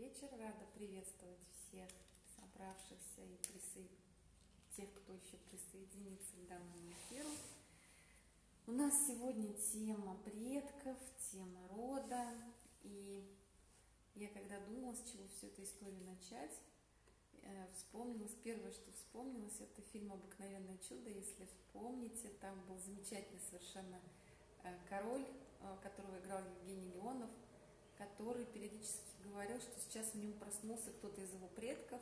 вечер. Рада приветствовать всех собравшихся и присо... тех, кто еще присоединится к данному эфиру. У нас сегодня тема предков, тема рода. И я когда думала, с чего всю эту историю начать, э, вспомнилось, первое, что вспомнилось, это фильм «Обыкновенное чудо». Если вспомните, там был замечательный совершенно э, король, э, которого играл Евгений Леонов, который периодически говорил, что сейчас в нем проснулся кто-то из его предков,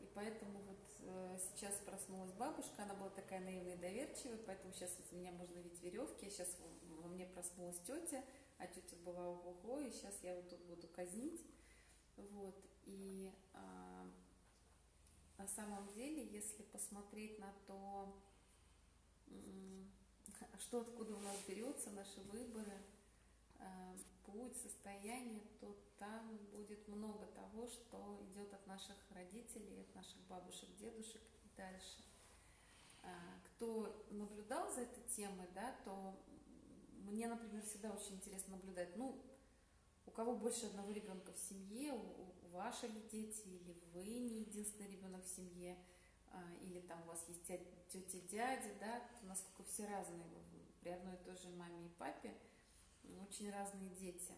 и поэтому вот э, сейчас проснулась бабушка, она была такая наивная и доверчивая, поэтому сейчас из меня можно видеть веревки, а сейчас во мне проснулась тетя, а тетя была ого и сейчас я вот тут буду казнить. Вот, и а, на самом деле, если посмотреть на то, что откуда у нас берется, наши выборы, путь, состояние, то там будет много того, что идет от наших родителей, от наших бабушек, дедушек и дальше. А, кто наблюдал за этой темой, да, то мне, например, всегда очень интересно наблюдать, ну, у кого больше одного ребенка в семье, у, у ваши ли дети, или вы не единственный ребенок в семье, а, или там у вас есть тетя, дядя, да, насколько все разные при одной и той же маме и папе – очень разные дети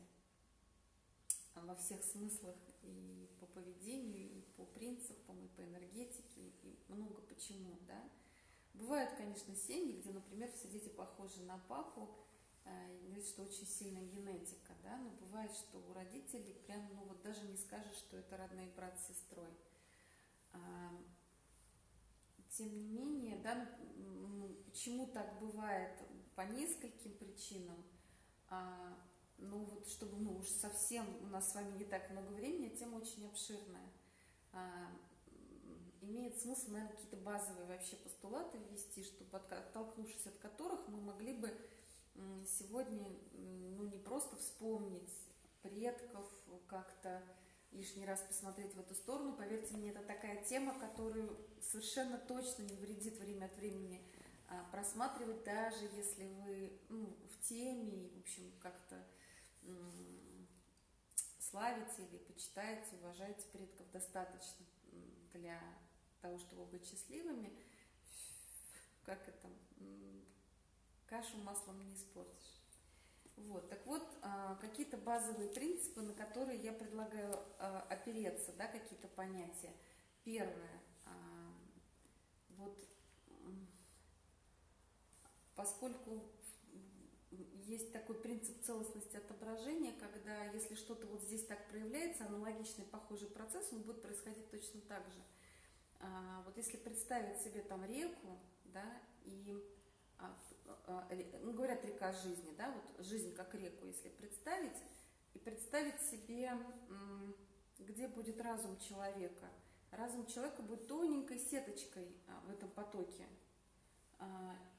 во всех смыслах и по поведению, и по принципам, и по энергетике, и много почему, да. Бывают, конечно, семьи, где, например, все дети похожи на папу, э, говорит, что очень сильная генетика, да, но бывает, что у родителей прям, ну вот даже не скажешь, что это родной брат с сестрой. А, тем не менее, да, почему так бывает по нескольким причинам – а, ну вот, чтобы мы уж совсем, у нас с вами не так много времени, тема очень обширная. А, имеет смысл, наверное, какие-то базовые вообще постулаты ввести, чтобы оттолкнувшись от которых мы могли бы сегодня ну, не просто вспомнить предков, как-то лишний раз посмотреть в эту сторону. Поверьте мне, это такая тема, которую совершенно точно не вредит время от времени просматривать, даже если вы ну, в теме в общем, как-то славите или почитаете, уважаете предков достаточно для того, чтобы быть счастливыми, как это, кашу маслом не испортишь. Вот, так вот, а, какие-то базовые принципы, на которые я предлагаю а, опереться, да, какие-то понятия. Первое, вот поскольку есть такой принцип целостности отображения, когда если что-то вот здесь так проявляется, аналогичный похожий процесс, он будет происходить точно так же. А, вот если представить себе там реку, да, и а, а, ну, говорят река жизни, да, вот жизнь как реку, если представить, и представить себе, где будет разум человека. Разум человека будет тоненькой сеточкой в этом потоке.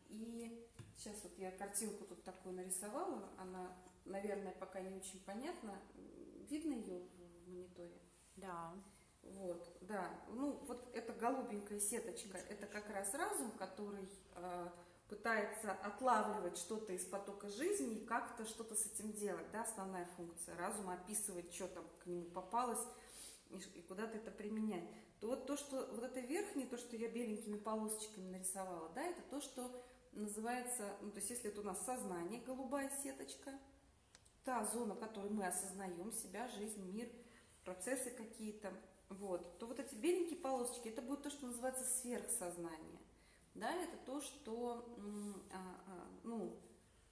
И сейчас вот я картинку тут такую нарисовала, она, наверное, пока не очень понятна. Видно ее в мониторе? Да. Вот, да. Ну, вот эта голубенькая сеточка, это как раз разум, который э, пытается отлавливать что-то из потока жизни и как-то что-то с этим делать, да, основная функция. Разум описывает, что там к нему попалось и, и куда-то это применять. То вот то, что вот это верхнее, то, что я беленькими полосочками нарисовала, да, это то, что называется, ну, то есть если это у нас сознание, голубая сеточка, та зона, в которой мы осознаем себя, жизнь, мир, процессы какие-то, вот, то вот эти беленькие полосочки, это будет то, что называется сверхсознание. Да, это то, что, а, а, ну,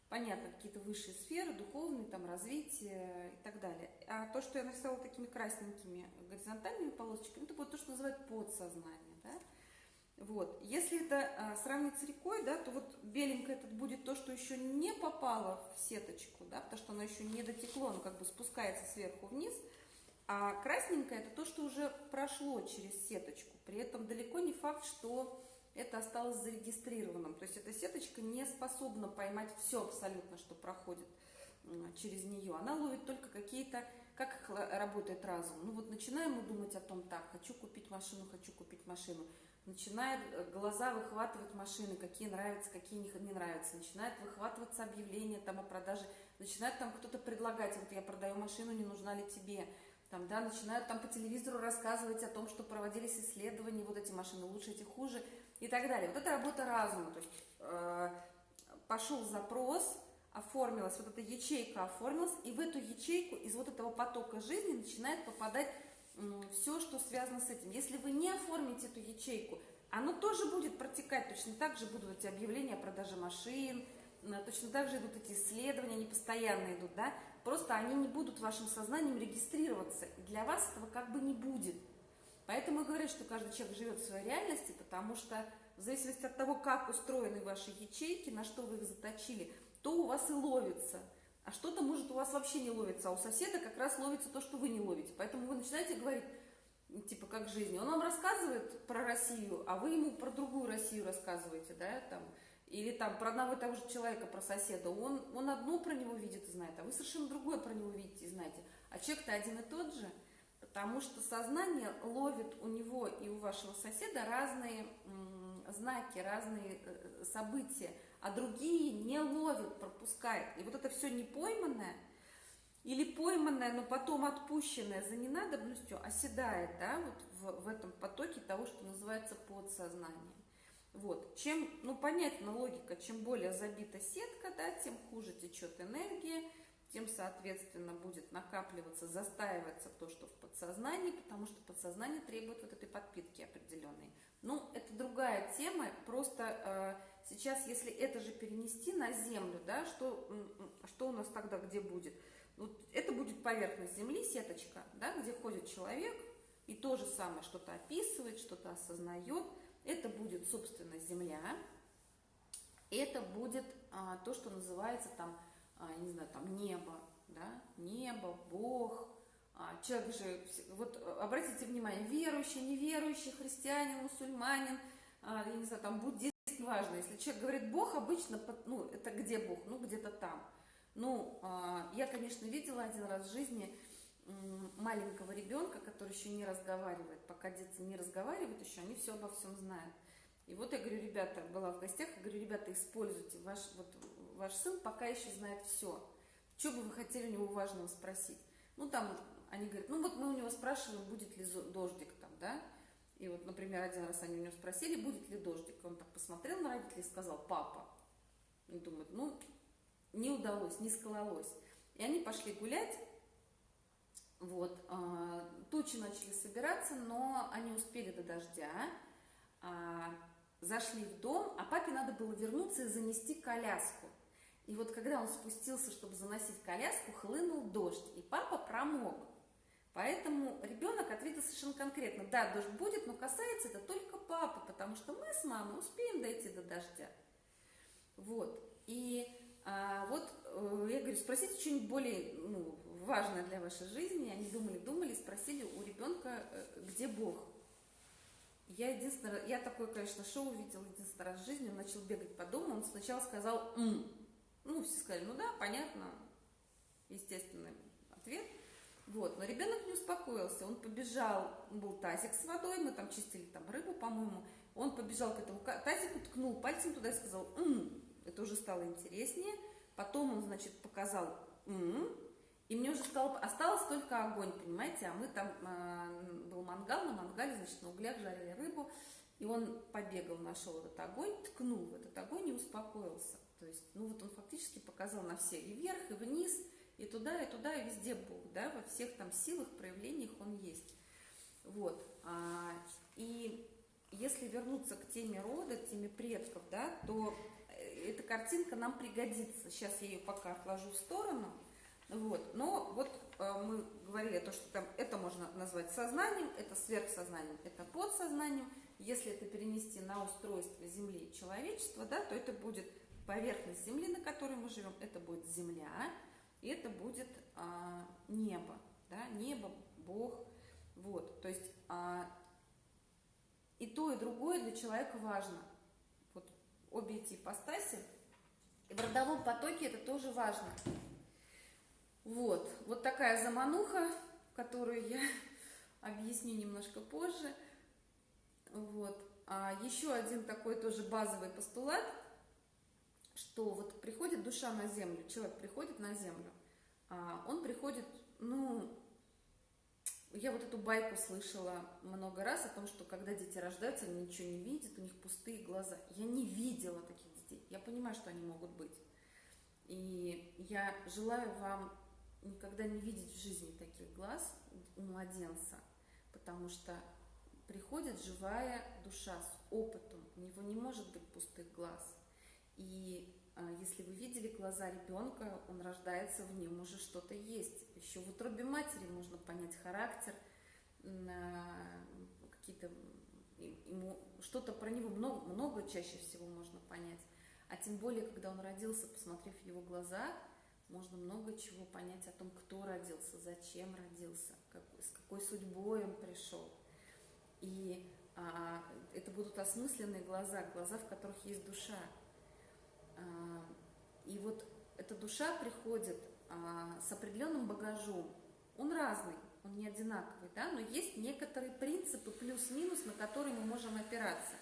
понятно, какие-то высшие сферы, духовные, там, развитие и так далее. А то, что я нарисовала такими красненькими горизонтальными полосочками, это будет то, что называют подсознание. Вот. Если это а, сравнить с рекой, да, то вот беленькое это будет то, что еще не попало в сеточку, да, потому что оно еще не дотекло, оно как бы спускается сверху вниз, а красненькое это то, что уже прошло через сеточку. При этом далеко не факт, что это осталось зарегистрированным. То есть эта сеточка не способна поймать все абсолютно, что проходит через нее. Она ловит только какие-то, как работает разум. Ну вот начинаем мы думать о том, так, хочу купить машину, хочу купить машину начинает э, глаза выхватывать машины, какие нравятся, какие не нравятся, начинает выхватываться объявление там о продаже, начинает там кто-то предлагать, вот я продаю машину, не нужна ли тебе, там, да, начинают там по телевизору рассказывать о том, что проводились исследования, вот эти машины лучше, эти хуже и так далее. Вот это работа разума, то есть э, пошел запрос, оформилась, вот эта ячейка оформилась, и в эту ячейку из вот этого потока жизни начинает попадать все, что связано с этим. Если вы не оформите эту ячейку, оно тоже будет протекать, точно так же будут эти объявления о продаже машин, точно так же идут эти исследования, они постоянно идут, да, просто они не будут вашим сознанием регистрироваться, и для вас этого как бы не будет. Поэтому говорят, что каждый человек живет в своей реальности, потому что в зависимости от того, как устроены ваши ячейки, на что вы их заточили, то у вас и ловится. А что-то может у вас вообще не ловится, а у соседа как раз ловится то, что вы не ловите. Поэтому вы начинаете говорить, типа, как жизни. Он вам рассказывает про Россию, а вы ему про другую Россию рассказываете, да, там, или там про одного и того же человека, про соседа. Он, он одно про него видит и знает, а вы совершенно другое про него видите и знаете. А человек-то один и тот же, потому что сознание ловит у него и у вашего соседа разные знаки, разные э, события а другие не ловит, пропускает. И вот это все не пойманное, или пойманное, но потом отпущенное за ненадобностью оседает, да, вот в, в этом потоке того, что называется подсознание. Вот, чем, ну, понятна логика, чем более забита сетка, да, тем хуже течет энергия, тем, соответственно, будет накапливаться, застаиваться то, что в подсознании, потому что подсознание требует вот этой подпитки определенной. Ну, это другая тема, просто э, сейчас, если это же перенести на Землю, да, что, что у нас тогда где будет? Вот это будет поверхность Земли, сеточка, да, где ходит человек и то же самое что-то описывает, что-то осознает. Это будет, собственно, Земля. Это будет а, то, что называется там, а, не знаю, там небо, да, небо, Бог. А, человек же, вот обратите внимание, верующий, неверующий, христианин, мусульманин, а, я не знаю, там буддист, важно. Если человек говорит Бог, обычно, ну, это где Бог? Ну, где-то там. Ну, а, я, конечно, видела один раз в жизни маленького ребенка, который еще не разговаривает. Пока дети не разговаривают еще, они все обо всем знают. И вот я говорю, ребята, была в гостях, я говорю, ребята, используйте, ваш, вот, ваш сын пока еще знает все. Что бы вы хотели у него важного спросить? Ну, там, они говорят, ну, вот мы у него спрашиваем, будет ли дождик там, да? И вот, например, один раз они у него спросили, будет ли дождик. Он так посмотрел на родителей и сказал, папа. И думает, ну, не удалось, не скололось. И они пошли гулять. Вот, э, тучи начали собираться, но они успели до дождя. Э, зашли в дом, а папе надо было вернуться и занести коляску. И вот когда он спустился, чтобы заносить коляску, хлынул дождь, и папа промок. Поэтому ребенок ответил совершенно конкретно, да, дождь будет, но касается это только папы, потому что мы с мамой успеем дойти до дождя. Вот. И а, вот э, я говорю, спросите что-нибудь более ну, важное для вашей жизни. Они думали, думали, спросили у ребенка, э, где Бог. Я единственное, я такое, конечно, шоу увидела единственный раз в жизни, он начал бегать по дому, он сначала сказал «м». Ну, все сказали, ну да, понятно, естественный ответ – вот, но ребенок не успокоился, он побежал, был тазик с водой, мы там чистили там рыбу, по-моему, он побежал к этому тазику, ткнул пальцем туда и сказал «м», это уже стало интереснее, потом он, значит, показал «м», и мне уже стало, осталось только огонь, понимаете, а мы там, э, был мангал, на мангале, значит, на углях жарили рыбу, и он побегал, нашел этот огонь, ткнул в этот огонь и успокоился. То есть, ну вот он фактически показал на все, и вверх, и вниз, и туда, и туда, и везде Бог, да, во всех там силах, проявлениях Он есть. Вот. А, и если вернуться к теме рода, к теме предков, да, то э, эта картинка нам пригодится. Сейчас я ее пока отложу в сторону. Вот. Но вот э, мы говорили, то, что там это можно назвать сознанием, это сверхсознанием, это подсознанием. Если это перенести на устройство Земли и человечества, да, то это будет поверхность Земли, на которой мы живем, это будет Земля, это будет а, небо, да, небо, Бог, вот, то есть а, и то, и другое для человека важно, вот обе эти ипостаси, и в родовом потоке это тоже важно, вот, вот такая замануха, которую я объясню немножко позже, вот, а еще один такой тоже базовый постулат – что вот приходит душа на землю, человек приходит на землю, а он приходит, ну, я вот эту байку слышала много раз о том, что когда дети рождаются, они ничего не видят, у них пустые глаза. Я не видела таких детей. Я понимаю, что они могут быть. И я желаю вам никогда не видеть в жизни таких глаз у младенца, потому что приходит живая душа с опытом, у него не может быть пустых глаз. И а, если вы видели глаза ребенка, он рождается, в нем уже что-то есть. Еще в утробе матери можно понять характер, а, какие-то ему что-то про него много, много чаще всего можно понять. А тем более, когда он родился, посмотрев его глаза, можно много чего понять о том, кто родился, зачем родился, как, с какой судьбой он пришел. И а, это будут осмысленные глаза, глаза, в которых есть душа. А, и вот эта душа приходит а, с определенным багажом. Он разный, он не одинаковый, да, но есть некоторые принципы плюс-минус, на которые мы можем опираться,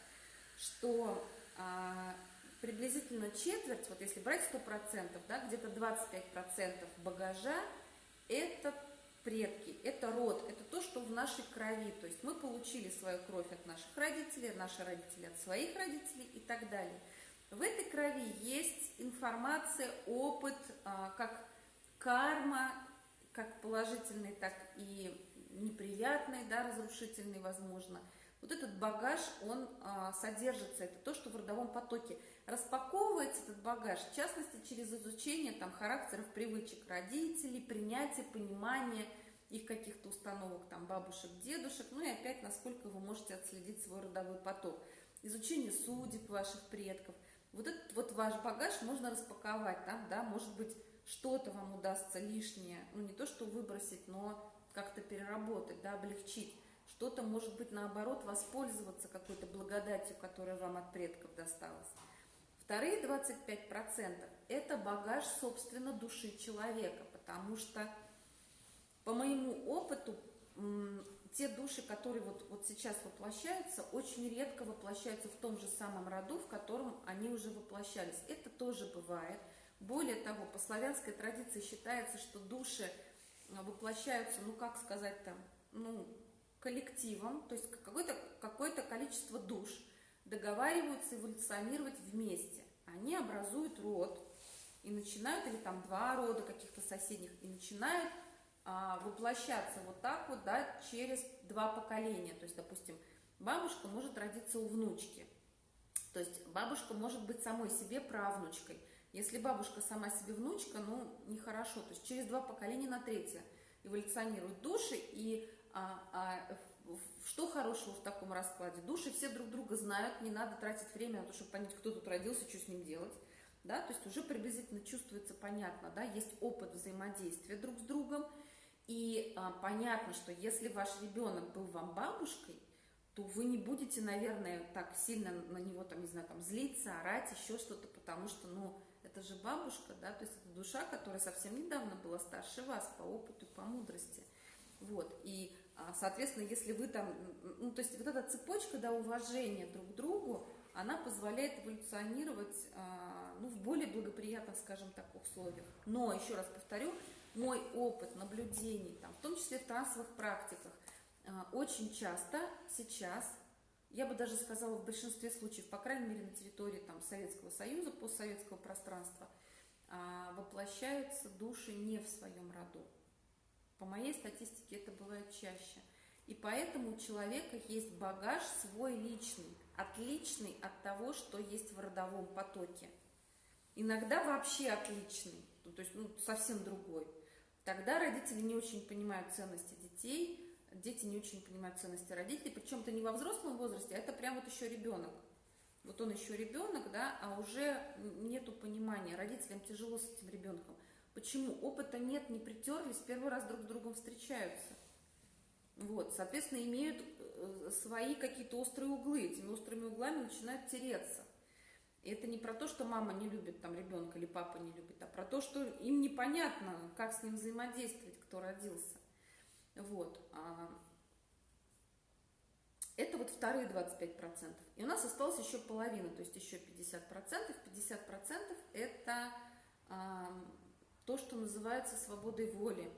что а, приблизительно четверть, вот если брать 100%, да, где-то 25% багажа – это предки, это род, это то, что в нашей крови. То есть мы получили свою кровь от наших родителей, наши родители от своих родителей и так далее. В этой крови есть информация, опыт, а, как карма, как положительный, так и неприятный, да, разрушительный, возможно – вот этот багаж, он а, содержится, это то, что в родовом потоке. Распаковывается этот багаж, в частности, через изучение там, характеров, привычек родителей, принятие, понимание их каких-то установок, там, бабушек, дедушек, ну и опять, насколько вы можете отследить свой родовой поток. Изучение судеб ваших предков. Вот этот вот ваш багаж можно распаковать, там, да, может быть, что-то вам удастся лишнее, ну не то, что выбросить, но как-то переработать, да, облегчить. Что-то, может быть, наоборот, воспользоваться какой-то благодатью, которая вам от предков досталась. Вторые 25% – это багаж, собственно, души человека, потому что, по моему опыту, те души, которые вот, вот сейчас воплощаются, очень редко воплощаются в том же самом роду, в котором они уже воплощались. Это тоже бывает. Более того, по славянской традиции считается, что души воплощаются, ну как сказать там, ну коллективом, то есть какое-то какое количество душ договариваются эволюционировать вместе. Они образуют род и начинают, или там два рода каких-то соседних, и начинают воплощаться вот так вот, да, через два поколения. То есть, допустим, бабушка может родиться у внучки. То есть бабушка может быть самой себе правнучкой. Если бабушка сама себе внучка, ну, нехорошо. То есть через два поколения на третье эволюционируют души, и а, а, что хорошего в таком раскладе? Души все друг друга знают, не надо тратить время на то, чтобы понять, кто тут родился, что с ним делать. Да? То есть уже приблизительно чувствуется понятно, да? есть опыт взаимодействия друг с другом. И а, понятно, что если ваш ребенок был вам бабушкой, то вы не будете, наверное, так сильно на него, там, не знаю, там, злиться, орать, еще что-то, потому что, ну, это же бабушка, да, то есть это душа, которая совсем недавно была старше вас по опыту, по мудрости. Вот, и а, соответственно, если вы там, ну, то есть вот эта цепочка, да, уважения друг к другу, она позволяет эволюционировать, а, ну, в более благоприятных, скажем так, условиях. Но, еще раз повторю, мой опыт наблюдений, там, в том числе в трансовых практиках, а, очень часто сейчас, я бы даже сказала, в большинстве случаев, по крайней мере, на территории там, Советского Союза, постсоветского пространства, воплощаются души не в своем роду. По моей статистике это бывает чаще. И поэтому у человека есть багаж свой личный, отличный от того, что есть в родовом потоке. Иногда вообще отличный, то есть ну, совсем другой. Тогда родители не очень понимают ценности детей, дети не очень понимают ценности родителей, причем это не во взрослом возрасте, а это прям вот еще ребенок. Вот он еще ребенок, да, а уже нету понимания. Родителям тяжело с этим ребенком. Почему? Опыта нет, не притерлись, первый раз друг с другом встречаются. Вот, соответственно, имеют э, свои какие-то острые углы. Этими острыми углами начинают тереться. Это не про то, что мама не любит там ребенка или папа не любит, а про то, что им непонятно, как с ним взаимодействовать, кто родился. Вот. А, это вот вторые 25%. И у нас осталось еще половина, то есть еще 50%. 50% это то, что называется свободой воли.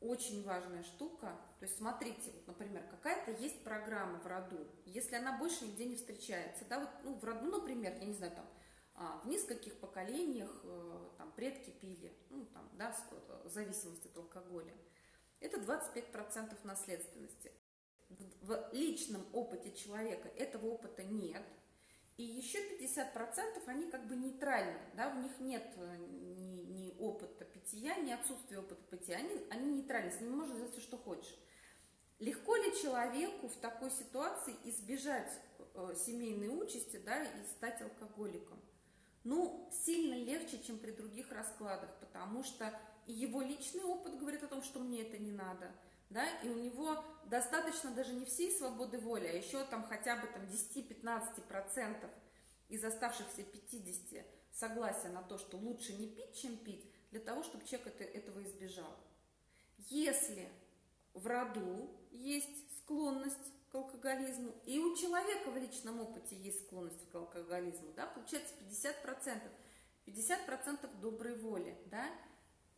Очень важная штука. То есть смотрите, вот, например, какая-то есть программа в роду, если она больше нигде не встречается, да, вот, ну, в роду, например, я не знаю, там, а, в нескольких поколениях э, там предки пили, ну, там, да, в зависимости от алкоголя. Это 25% наследственности. В личном опыте человека этого опыта нет – и еще 50% они как бы нейтральны, да, в них нет э, ни, ни опыта питья, ни отсутствия опыта питья, они, они нейтральны, с ними можно делать все, что хочешь. Легко ли человеку в такой ситуации избежать э, семейной участи, да, и стать алкоголиком? Ну, сильно легче, чем при других раскладах, потому что и его личный опыт говорит о том, что мне это не надо – да, и у него достаточно даже не всей свободы воли, а еще там хотя бы там 10-15% из оставшихся 50 согласия на то, что лучше не пить, чем пить, для того, чтобы человек это, этого избежал. Если в роду есть склонность к алкоголизму, и у человека в личном опыте есть склонность к алкоголизму, да, получается 50%. 50% доброй воли, да,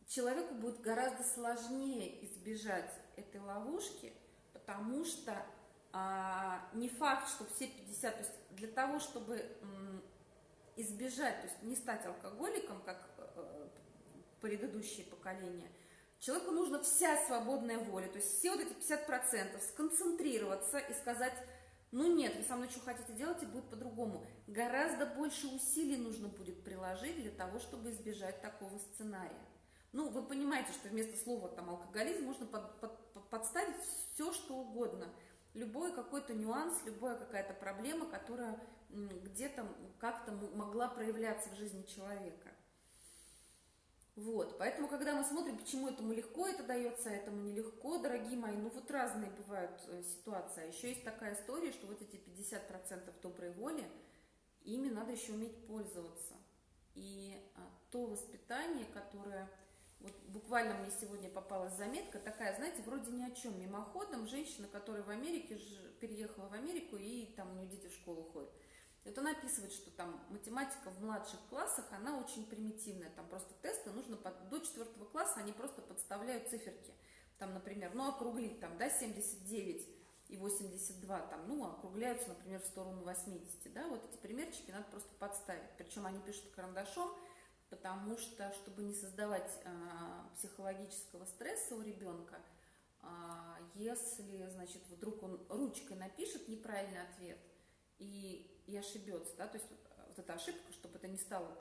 человеку будет гораздо сложнее избежать этой ловушки, потому что а, не факт, что все 50, то есть для того, чтобы избежать, то есть не стать алкоголиком, как э, предыдущие поколения, человеку нужно вся свободная воля, то есть все вот эти 50% сконцентрироваться и сказать, ну нет, вы со мной что хотите делать, и будет по-другому. Гораздо больше усилий нужно будет приложить для того, чтобы избежать такого сценария. Ну, вы понимаете, что вместо слова там алкоголизм можно под, под, подставить все, что угодно. Любой какой-то нюанс, любая какая-то проблема, которая где-то как-то могла проявляться в жизни человека. Вот, поэтому, когда мы смотрим, почему этому легко это дается, а этому нелегко, дорогие мои, ну вот разные бывают э, ситуации. А еще есть такая история, что вот эти 50% доброй воли, ими надо еще уметь пользоваться. И а, то воспитание, которое вот буквально мне сегодня попалась заметка такая, знаете, вроде ни о чем, мимоходом, женщина, которая в Америке, переехала в Америку, и там у нее дети в школу ходят. Это она описывает, что там математика в младших классах, она очень примитивная, там просто тесты нужно под, до четвертого класса, они просто подставляют циферки. Там, например, ну округлить, там, да, 79 и 82, там, ну, округляются, например, в сторону 80, да, вот эти примерчики надо просто подставить. Причем они пишут карандашом, потому что, чтобы не создавать а, психологического стресса у ребенка, а, если, значит, вдруг он ручкой напишет неправильный ответ и, и ошибется, да, то есть вот, вот эта ошибка, чтобы это не стало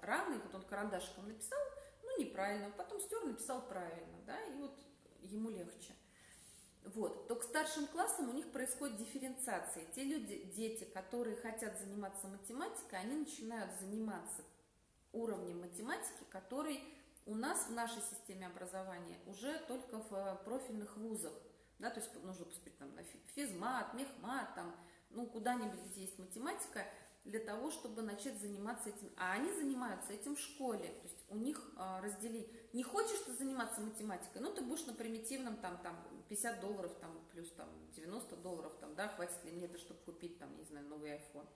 раной, вот он карандашиком написал, ну, неправильно, потом стер, написал правильно, да, и вот ему легче. Вот. То к старшим классам у них происходит дифференциация. Те люди, дети, которые хотят заниматься математикой, они начинают заниматься уровнем математики, который у нас в нашей системе образования уже только в э, профильных вузах. Да, то есть нужно поступить там, на физмат, мехмат, там, ну, куда-нибудь, где есть математика, для того, чтобы начать заниматься этим. А они занимаются этим в школе. То есть у них а, раздели. Не хочешь ты заниматься математикой, ну, ты будешь на примитивном, там, там, 50 долларов, там, плюс, там, 90 долларов, там, да, хватит ли мне это, чтобы купить, там, не знаю, новый iPhone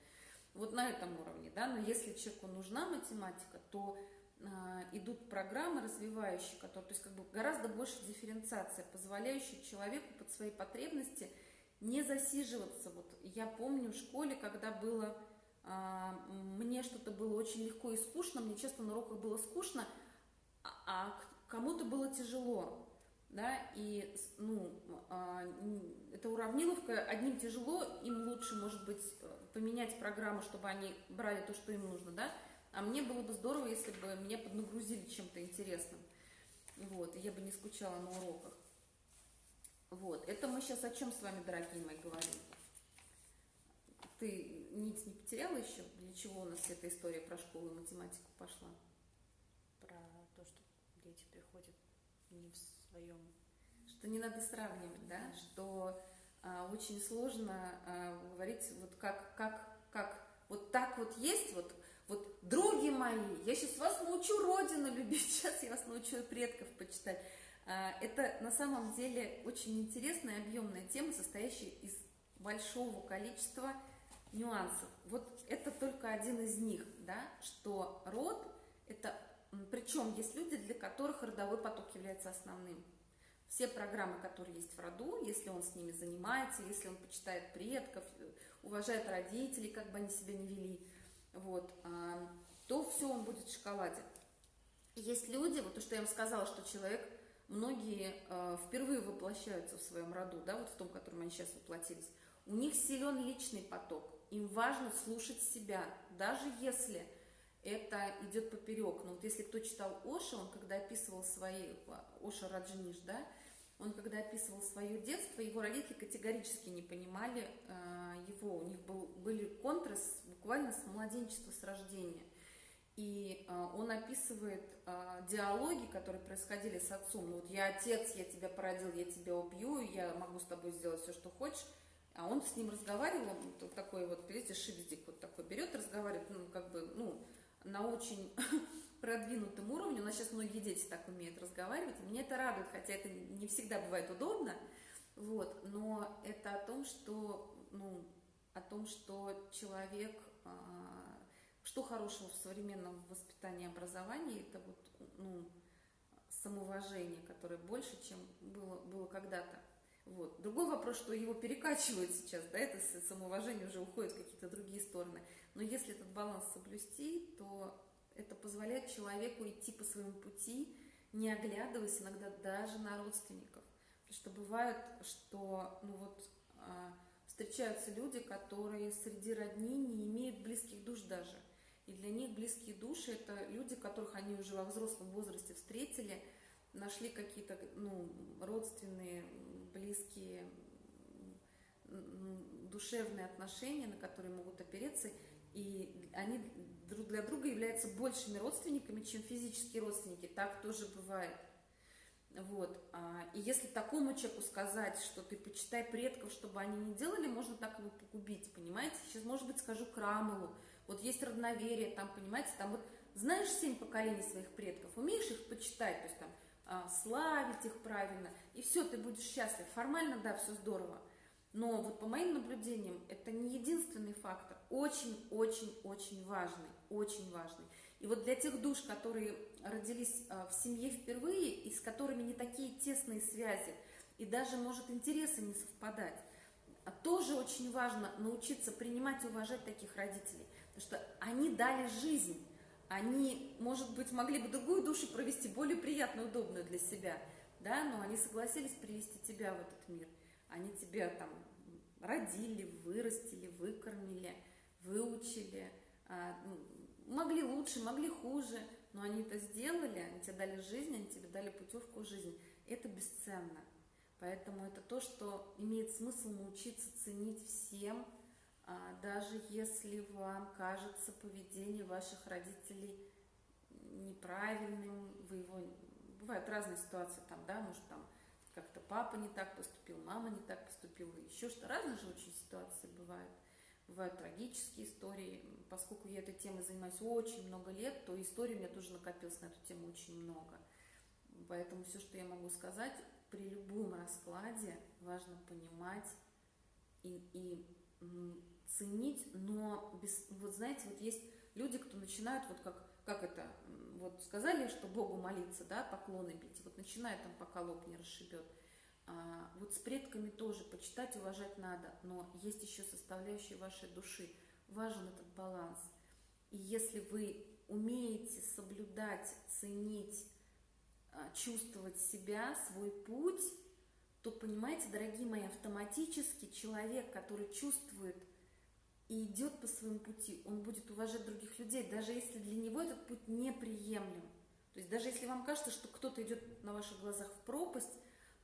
вот на этом уровне, да, но если человеку нужна математика, то э, идут программы развивающие, которые, то есть как бы гораздо больше дифференциация, позволяющая человеку под свои потребности не засиживаться. Вот я помню в школе, когда было, э, мне что-то было очень легко и скучно, мне часто на уроках было скучно, а, а кому-то было тяжело да, и, ну, а, эта уравниловка, одним тяжело, им лучше, может быть, поменять программу, чтобы они брали то, что им нужно, да, а мне было бы здорово, если бы меня поднагрузили чем-то интересным, вот, и я бы не скучала на уроках. Вот, это мы сейчас о чем с вами, дорогие мои, говорим? Ты нить не потеряла еще? Для чего у нас эта история про школу и математику пошла? Про то, что дети приходят не в своем... Что не надо сравнивать, да? Что а, очень сложно а, говорить вот как, как, как, вот так вот есть, вот, вот, други мои, я сейчас вас научу Родину любить, сейчас я вас научу предков почитать. А, это на самом деле очень интересная, объемная тема, состоящая из большого количества нюансов. Вот это только один из них, да, что род, это, причем есть люди, для которых родовой поток является основным. все программы, которые есть в роду, если он с ними занимается, если он почитает предков, уважает родителей, как бы они себя не вели, вот, а, то все он будет в шоколаде. Есть люди, вот то, что я вам сказала, что человек, многие э, впервые воплощаются в своем роду, да, вот в том, в котором они сейчас воплотились, у них силен личный поток, им важно слушать себя, даже если это идет поперек. Но вот если кто читал Оша, он когда описывал свои, Оша Раджниш, да, он когда описывал свое детство, его родители категорически не понимали э, его, у них был, были контрас буквально с младенчества, с рождения. И э, он описывает э, диалоги, которые происходили с отцом. Ну, вот я отец, я тебя породил, я тебя убью, я могу с тобой сделать все, что хочешь. А он с ним разговаривал, вот такой вот, видите, шипздик вот такой берет, разговаривает, ну, как бы, ну, на очень продвинутом уровне. У нас сейчас многие дети так умеют разговаривать. Меня это радует, хотя это не всегда бывает удобно. Вот, но это о том, что, ну, о том, что человек а, что хорошего в современном воспитании и образовании? Это вот, ну, самоуважение, которое больше, чем было, было когда-то. Вот. Другой вопрос, что его перекачивают сейчас, да, это самоуважение уже уходит в какие-то другие стороны. Но если этот баланс соблюсти, то это позволяет человеку идти по своему пути, не оглядываясь иногда даже на родственников. Потому что бывает, что ну вот, а, встречаются люди, которые среди родни не имеют близких душ даже. И для них близкие души – это люди, которых они уже во взрослом возрасте встретили, нашли какие-то ну, родственные, близкие, душевные отношения, на которые могут опереться, и они друг для друга являются большими родственниками, чем физические родственники. Так тоже бывает. Вот. А, и если такому человеку сказать, что ты почитай предков, чтобы они не делали, можно так его погубить, понимаете? Сейчас, может быть, скажу Крамолу, вот есть родноверие, там, понимаете, там вот знаешь семь поколений своих предков, умеешь их почитать, то есть там а, славить их правильно, и все, ты будешь счастлив. Формально, да, все здорово. Но вот по моим наблюдениям, это не единственный фактор, очень-очень-очень важный, очень важный. И вот для тех душ, которые родились а, в семье впервые, и с которыми не такие тесные связи, и даже, может, интересы не совпадать, а тоже очень важно научиться принимать и уважать таких родителей. Потому что они дали жизнь. Они, может быть, могли бы другую душу провести, более приятную, удобную для себя, да, но они согласились привести тебя в этот мир. Они тебя там родили, вырастили, выкормили, выучили, а, ну, могли лучше, могли хуже, но они это сделали, они тебе дали жизнь, они тебе дали путевку в жизнь. Это бесценно. Поэтому это то, что имеет смысл научиться ценить всем, даже если вам кажется поведение ваших родителей неправильным, вы его... Бывают разные ситуации там, да, может там как-то папа не так поступил, мама не так поступила, еще что. Разные же очень ситуации бывают. Бывают трагические истории. Поскольку я этой темой занимаюсь очень много лет, то историй у меня тоже накопилось на эту тему очень много. Поэтому все, что я могу сказать, при любом раскладе важно понимать и, и ценить, но без, вот знаете, вот есть люди, кто начинают вот как, как это, вот сказали, что Богу молиться, да, поклоны бить, вот начинают там, пока лоб не расшибет. А, вот с предками тоже почитать, уважать надо, но есть еще составляющие вашей души. Важен этот баланс. И если вы умеете соблюдать, ценить, а, чувствовать себя, свой путь, то, понимаете, дорогие мои, автоматически человек, который чувствует и идет по своему пути, он будет уважать других людей, даже если для него этот путь неприемлем. То есть даже если вам кажется, что кто-то идет на ваших глазах в пропасть,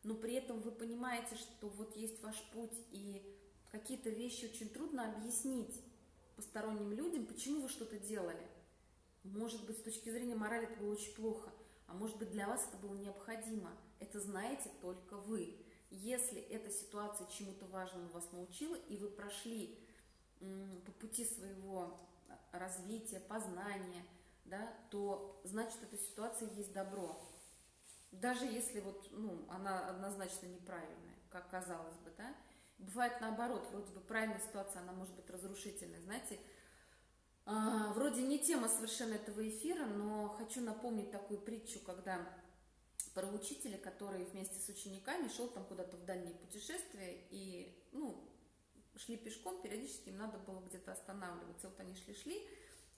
но при этом вы понимаете, что вот есть ваш путь, и какие-то вещи очень трудно объяснить посторонним людям, почему вы что-то делали. Может быть, с точки зрения морали это было очень плохо, а может быть, для вас это было необходимо. Это знаете только вы. Если эта ситуация чему-то важному вас научила, и вы прошли по пути своего развития, познания, да, то значит эта ситуация есть добро. Даже если вот, ну, она однозначно неправильная, как казалось бы, да. Бывает наоборот, вроде бы правильная ситуация, она может быть разрушительной. Знаете, а, вроде не тема совершенно этого эфира, но хочу напомнить такую притчу, когда про учителя, который вместе с учениками шел там куда-то в дальние путешествия и, ну, шли пешком, периодически им надо было где-то останавливаться. Вот они шли-шли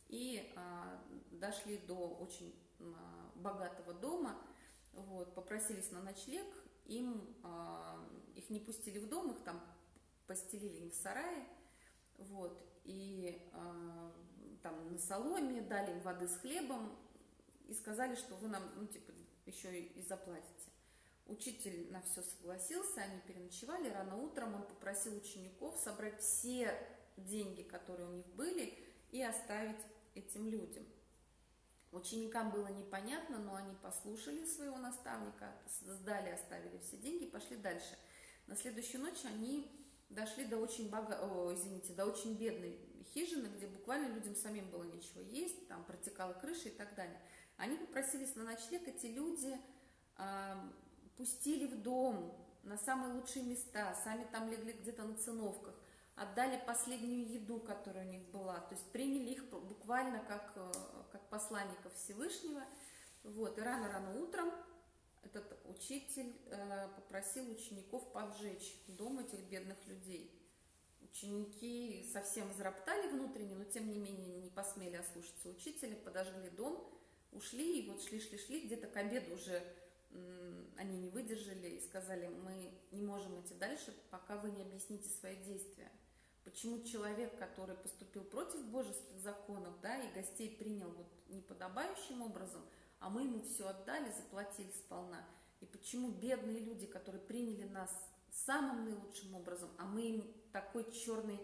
и а, дошли до очень а, богатого дома, вот, попросились на ночлег, им, а, их не пустили в дом, их там постелили им в сарае, вот, и а, там на соломе дали им воды с хлебом и сказали, что вы нам, ну, типа, еще и, и заплатите. Учитель на все согласился, они переночевали. Рано утром он попросил учеников собрать все деньги, которые у них были, и оставить этим людям. Ученикам было непонятно, но они послушали своего наставника, сдали, оставили все деньги, пошли дальше. На следующую ночь они дошли до очень бога... О, извините, до очень бедной хижины, где буквально людям самим было нечего есть, там протекала крыша и так далее. Они попросились на ночлег, эти люди э, пустили в дом на самые лучшие места, сами там легли где-то на циновках, отдали последнюю еду, которая у них была, то есть приняли их буквально как, э, как посланников Всевышнего. Вот, и рано-рано утром этот учитель э, попросил учеников поджечь дом этих бедных людей. Ученики совсем зароптали внутренне, но тем не менее не посмели ослушаться учителя, подожгли дом, ушли, и вот шли-шли-шли, где-то к обеду уже они не выдержали и сказали, мы не можем идти дальше, пока вы не объясните свои действия. Почему человек, который поступил против божеских законов, да, и гостей принял вот неподобающим образом, а мы ему все отдали, заплатили сполна, и почему бедные люди, которые приняли нас самым наилучшим образом, а мы им такой черной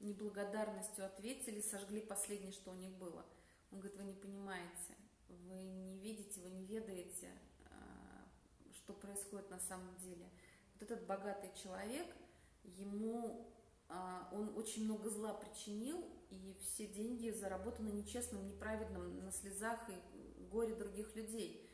неблагодарностью ответили, сожгли последнее, что у них было. Он говорит, вы не понимаете, вы не видите, вы не ведаете, что происходит на самом деле. Вот этот богатый человек, ему а, он очень много зла причинил, и все деньги заработаны нечестным, неправедным, на слезах и горе других людей.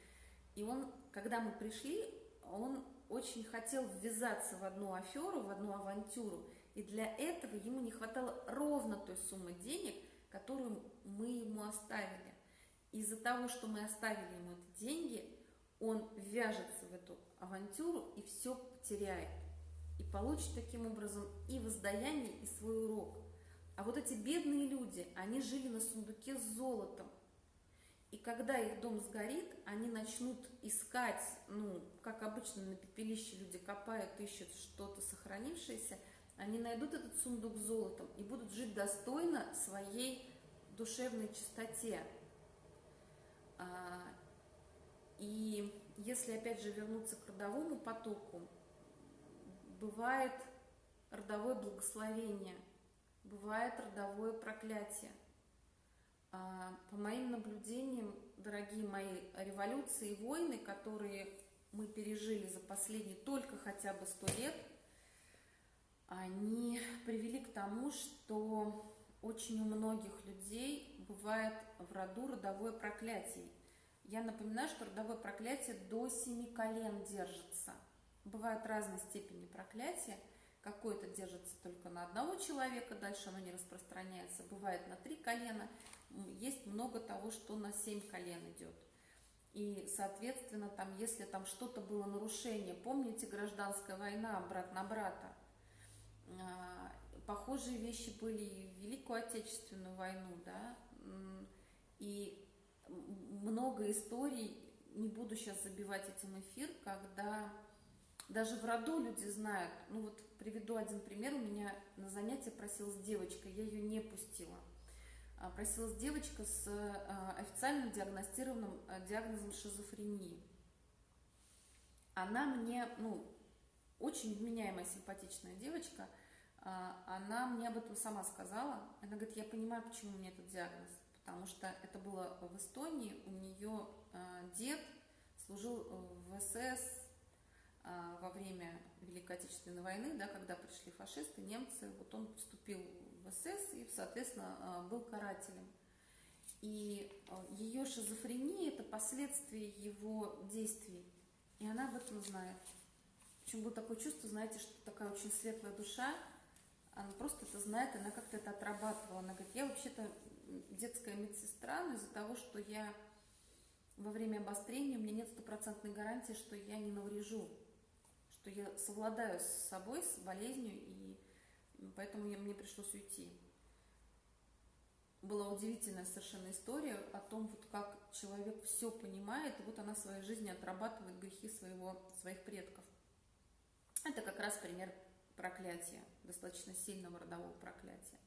И он, когда мы пришли, он очень хотел ввязаться в одну аферу, в одну авантюру, и для этого ему не хватало ровно той суммы денег, которую мы ему оставили. Из-за того, что мы оставили ему эти деньги, он вяжется в эту авантюру и все потеряет и получит таким образом и воздаяние, и свой урок. А вот эти бедные люди, они жили на сундуке с золотом. И когда их дом сгорит, они начнут искать, ну, как обычно на пепелище люди копают, ищут что-то сохранившееся, они найдут этот сундук с золотом и будут жить достойно своей душевной чистоте. И если опять же вернуться к родовому потоку, бывает родовое благословение, бывает родовое проклятие. А, по моим наблюдениям, дорогие мои, революции и войны, которые мы пережили за последние только хотя бы сто лет, они привели к тому, что очень у многих людей бывает в роду родовое проклятие. Я напоминаю, что родовое проклятие до семи колен держится – Бывают разной степени проклятия. Какое-то держится только на одного человека, дальше оно не распространяется. Бывает на три колена. Есть много того, что на семь колен идет. И, соответственно, там, если там что-то было нарушение, помните, гражданская война, брат на брата, а, похожие вещи были и в Великую Отечественную войну, да, и много историй, не буду сейчас забивать этим эфир, когда даже в роду люди знают. Ну вот приведу один пример. У меня на занятие просилась девочка, я ее не пустила. А, просилась девочка с а, официально диагностированным а, диагнозом шизофрении. Она мне, ну, очень вменяемая, симпатичная девочка, она мне об этом сама сказала. Она говорит, я понимаю, почему у меня этот диагноз. Потому что это было в Эстонии, у нее дед служил в СС, а, во время Великой Отечественной войны, да, когда пришли фашисты, немцы, вот он вступил в СС и, соответственно, был карателем. И ее шизофрения – это последствия его действий, и она об этом знает. Причем было такое чувство, знаете, что такая очень светлая душа, она просто это знает, она как-то это отрабатывала. Она говорит, я вообще-то детская медсестра, но из-за того, что я во время обострения у меня нет стопроцентной гарантии, что я не наврежу, что я совладаю с собой, с болезнью, и поэтому я, мне пришлось уйти. Была удивительная совершенно история о том, вот как человек все понимает, и вот она в своей жизни отрабатывает грехи своего, своих предков. Это как раз пример проклятия, достаточно сильного родового проклятия.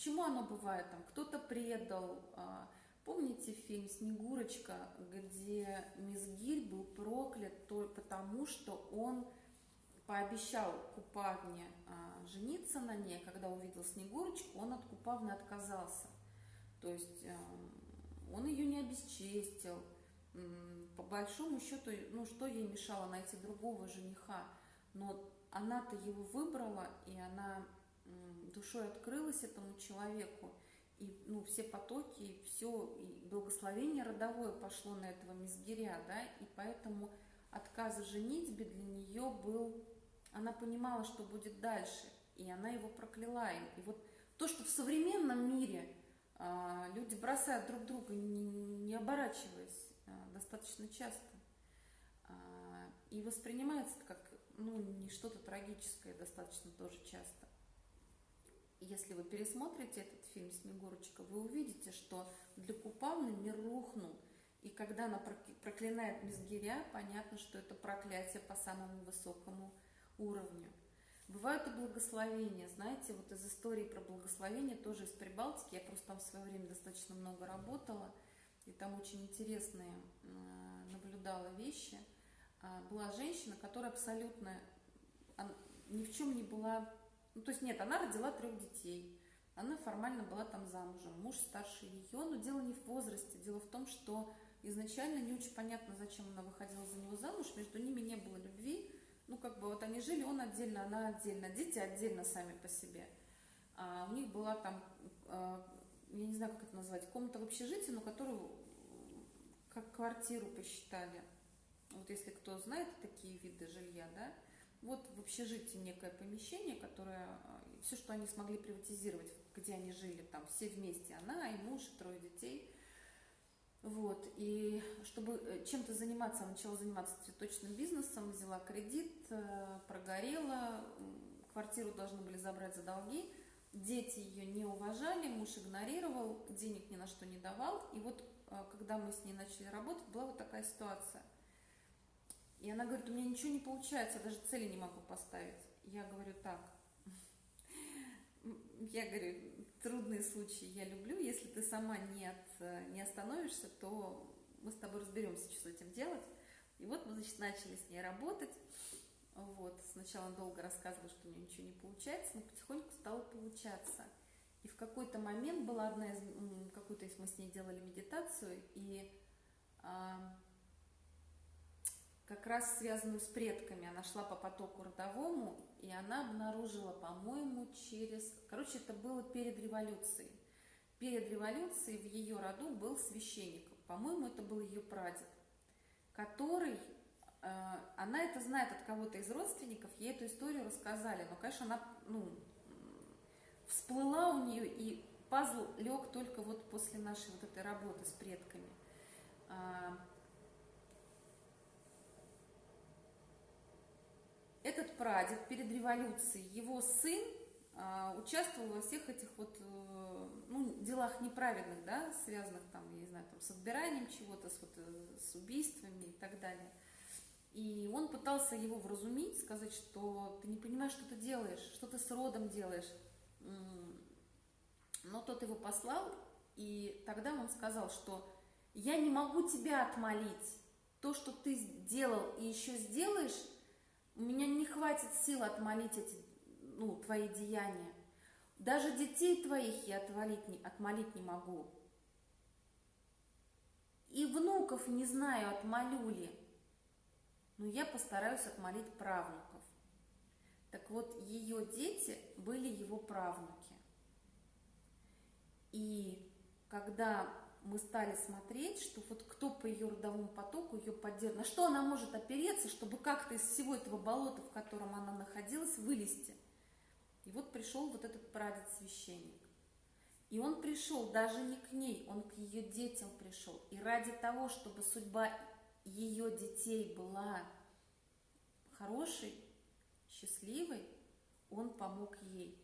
Почему оно бывает? Там кто-то предал, а, Помните фильм «Снегурочка», где Мизгирь был проклят только потому, что он пообещал Купавне а, жениться на ней, когда увидел Снегурочку, он от Купавны отказался. То есть а, он ее не обесчестил. По большому счету, ну что ей мешало найти другого жениха? Но она-то его выбрала, и она душой открылась этому человеку и ну, все потоки, и все, и благословение родовое пошло на этого мизгиря, да, и поэтому отказ в женитьбе для нее был, она понимала, что будет дальше, и она его прокляла. И вот то, что в современном мире а, люди бросают друг друга, не, не оборачиваясь, а, достаточно часто, а, и воспринимается как ну, не что-то трагическое достаточно тоже часто если вы пересмотрите этот фильм «Снегурочка», вы увидите, что для Купавны мир рухнул. И когда она проклинает Мизгиря, понятно, что это проклятие по самому высокому уровню. Бывают и благословения. Знаете, вот из истории про благословение, тоже из Прибалтики, я просто там в свое время достаточно много работала, и там очень интересные наблюдала вещи. А, была женщина, которая абсолютно ни в чем не была ну, то есть нет, она родила трех детей. Она формально была там замужем, муж старше ее, но дело не в возрасте, дело в том, что изначально не очень понятно, зачем она выходила за него замуж, между ними не было любви, ну как бы вот они жили, он отдельно, она отдельно, дети отдельно сами по себе. А у них была там, а, я не знаю, как это назвать, комната в общежитии, но которую как квартиру посчитали. Вот если кто знает такие виды жилья, да, вот в общежитии некое помещение, которое, а, все, что они смогли приватизировать, где они жили, там все вместе, она и муж, и трое детей. Вот, и чтобы э, чем-то заниматься, она начала заниматься цветочным бизнесом, взяла кредит, э, прогорела, квартиру должны были забрать за долги, дети ее не уважали, муж игнорировал, денег ни на что не давал, и вот э, когда мы с ней начали работать, была вот такая ситуация – и она говорит, у меня ничего не получается, я даже цели не могу поставить. Я говорю, так, я говорю, трудные случаи я люблю, если ты сама не, от, не остановишься, то мы с тобой разберемся, что с этим делать. И вот мы, значит, начали с ней работать. Вот, сначала долго рассказывала, что у нее ничего не получается, но потихоньку стало получаться. И в какой-то момент была одна из, какую-то мы с ней делали медитацию, и а, как раз связанную с предками. Она шла по потоку родовому, и она обнаружила, по-моему, через... Короче, это было перед революцией. Перед революцией в ее роду был священник. По-моему, это был ее прадед, который... Э, она это знает от кого-то из родственников, ей эту историю рассказали. Но, конечно, она ну, всплыла у нее, и пазл лег только вот после нашей вот этой работы с предками. А, этот прадед перед революцией, его сын а, участвовал во всех этих вот э, ну, делах неправедных, да, связанных там, я не знаю, там, с отбиранием чего-то, с, вот, э, с убийствами и так далее. И он пытался его вразумить, сказать, что ты не понимаешь, что ты делаешь, что ты с родом делаешь. Но тот его послал, и тогда он сказал, что я не могу тебя отмолить. То, что ты сделал и еще сделаешь, у меня не хватит сил отмолить эти, ну, твои деяния. Даже детей твоих я отвалить не, отмолить не могу. И внуков не знаю, отмолю ли. Но я постараюсь отмолить правнуков. Так вот, ее дети были его правнуки. И когда мы стали смотреть, что вот кто по ее родовому потоку ее поддерживает, на что она может опереться, чтобы как-то из всего этого болота, в котором она находилась, вылезти. И вот пришел вот этот прадед-священник. И он пришел даже не к ней, он к ее детям пришел. И ради того, чтобы судьба ее детей была хорошей, счастливой, он помог ей.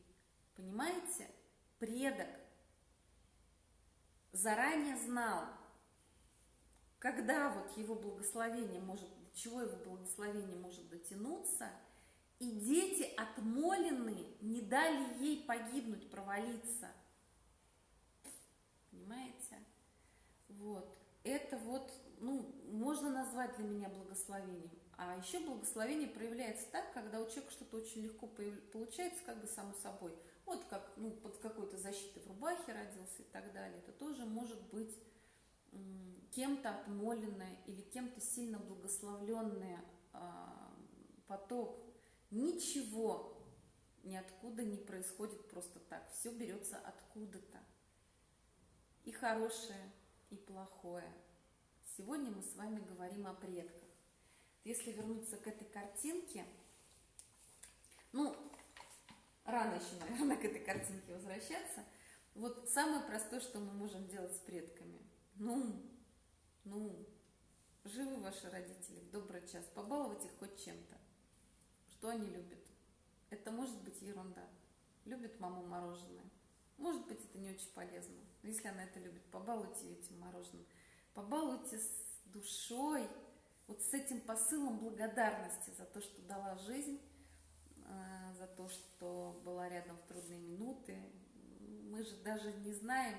Понимаете? Предок заранее знал, когда вот его благословение может, чего его благословение может дотянуться, и дети отмоленные не дали ей погибнуть, провалиться. Понимаете? Вот. Это вот, ну, можно назвать для меня благословением. А еще благословение проявляется так, когда у человека что-то очень легко получается, как бы само собой. Вот как, ну, под какой-то защитой в рубахе родился и так далее. Это тоже может быть кем-то отмоленное или кем-то сильно благословленный а, поток. Ничего ниоткуда не происходит просто так. Все берется откуда-то. И хорошее, и плохое. Сегодня мы с вами говорим о предках. Если вернуться к этой картинке, ну, рано еще, наверное, к этой картинке возвращаться. Вот самое простое, что мы можем делать с предками. Ну, ну, живы ваши родители в добрый час, побаловать их хоть чем-то. Что они любят? Это может быть ерунда. Любит маму мороженое. Может быть, это не очень полезно. Но если она это любит, побалуйте ее этим мороженым. Побалуйте с душой, вот с этим посылом благодарности за то, что дала жизнь, за то, что была рядом в трудные минуты. Мы же даже не знаем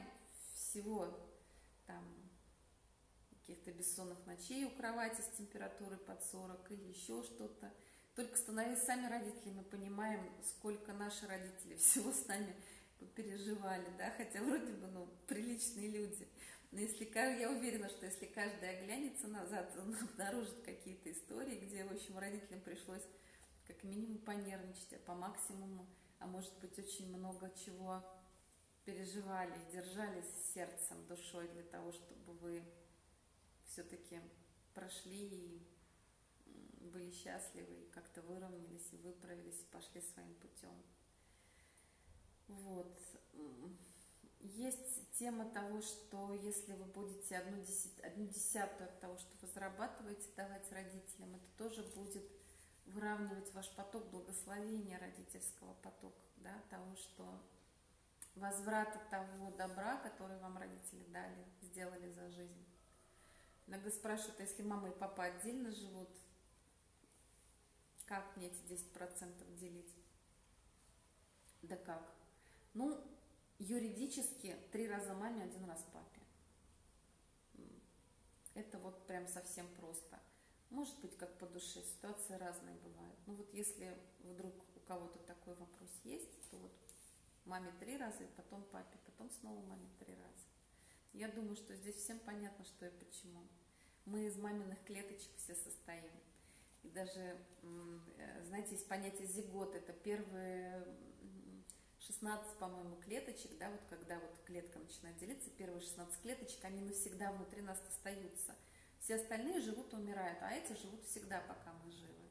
всего там каких-то бессонных ночей у кровати с температурой под 40 или еще что-то. Только становясь сами родителями, мы понимаем, сколько наши родители всего с нами переживали, да, хотя вроде бы, ну, приличные люди. Но если, я уверена, что если каждый оглянется назад, он обнаружит какие-то истории, где, в общем, родителям пришлось как минимум понервничать, а по максимуму, а может быть, очень много чего переживали, держались сердцем, душой для того, чтобы вы все-таки прошли и были счастливы, и как-то выровнялись, и выправились, и пошли своим путем. Вот. Есть тема того, что если вы будете одну, одну десятую от того, что вы зарабатываете, давать родителям, это тоже будет выравнивать ваш поток благословения родительского потока, да, того, что возврата того добра, который вам родители дали, сделали за жизнь. Иногда спрашивают, а если мама и папа отдельно живут, как мне эти 10% делить? Да как? Ну, юридически три раза маме, один раз папе. Это вот прям совсем просто. Может быть, как по душе, ситуации разные бывают. Ну вот если вдруг у кого-то такой вопрос есть, то вот маме три раза, и потом папе, потом снова маме три раза. Я думаю, что здесь всем понятно, что и почему. Мы из маминых клеточек все состоим. И даже, э, знаете, есть понятие зигот, это первые 16, по-моему, клеточек, да, вот когда вот клетка начинает делиться, первые 16 клеточек, они навсегда внутри нас остаются. Все остальные живут и умирают, а эти живут всегда, пока мы живы.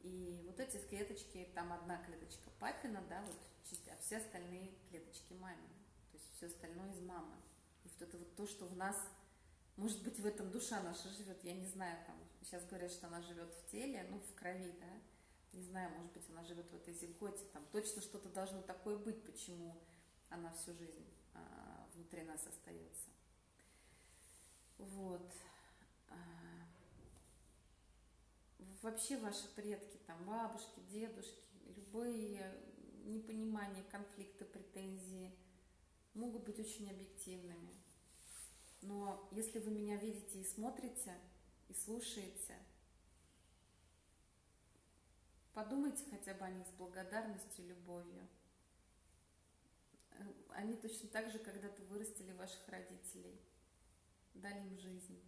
И вот эти клеточки, там одна клеточка папина, да, вот, а все остальные клеточки мамины. То есть все остальное из мамы. И вот это вот то, что в нас, может быть, в этом душа наша живет, я не знаю, там, сейчас говорят, что она живет в теле, ну, в крови, да, не знаю, может быть, она живет в этой зиготе, там точно что-то должно такое быть, почему она всю жизнь а, внутри нас остается. Вот. А, вообще ваши предки, там бабушки, дедушки, любые непонимания, конфликты, претензии могут быть очень объективными. Но если вы меня видите и смотрите, и слушаете – Подумайте хотя бы о них с благодарностью любовью. Э, они точно так же когда-то вырастили ваших родителей, дали им жизнь.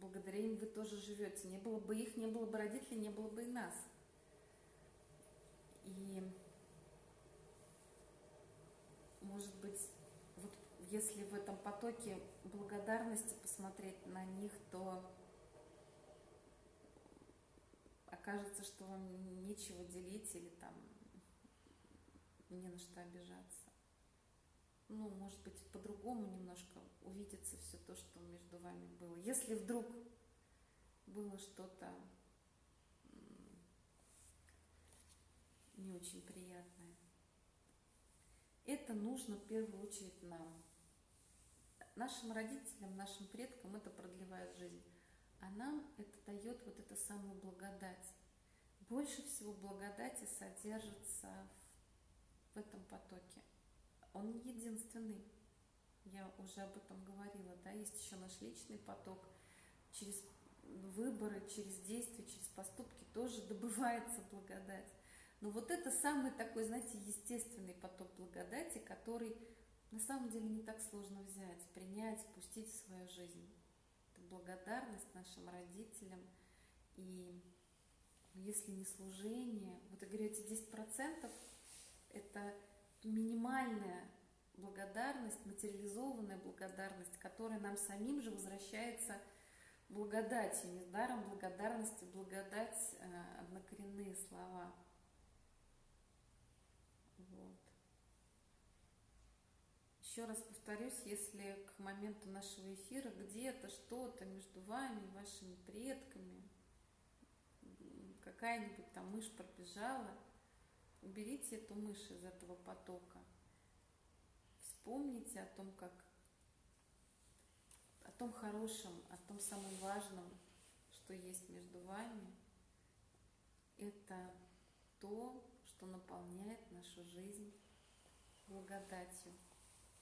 Благодаря им вы тоже живете. Не было бы их, не было бы родителей, не было бы и нас. И, может быть, вот если в этом потоке благодарности посмотреть на них, то окажется, что вам нечего делить или там не на что обижаться. Ну, может быть, по-другому немножко увидится все то, что между вами было. Если вдруг было что-то не очень приятное. Это нужно в первую очередь нам. Нашим родителям, нашим предкам это продлевает жизнь. А нам это дает вот эту самую благодать. Больше всего благодати содержится в этом потоке. Он не единственный. Я уже об этом говорила, да, есть еще наш личный поток. Через выборы, через действия, через поступки тоже добывается благодать. Но вот это самый такой, знаете, естественный поток благодати, который на самом деле не так сложно взять, принять, пустить в свою жизнь. Это благодарность нашим родителям. И если не служение, вот я говорю, эти 10% это минимальная благодарность, материализованная благодарность, которая нам самим же возвращается благодатью. Недаром благодарности, благодать э, – однокоренные слова – Еще раз повторюсь, если к моменту нашего эфира где-то что-то между вами, вашими предками, какая-нибудь там мышь пробежала, уберите эту мышь из этого потока. Вспомните о том, как о том хорошем, о том самом важном, что есть между вами. Это то, что наполняет нашу жизнь благодатью.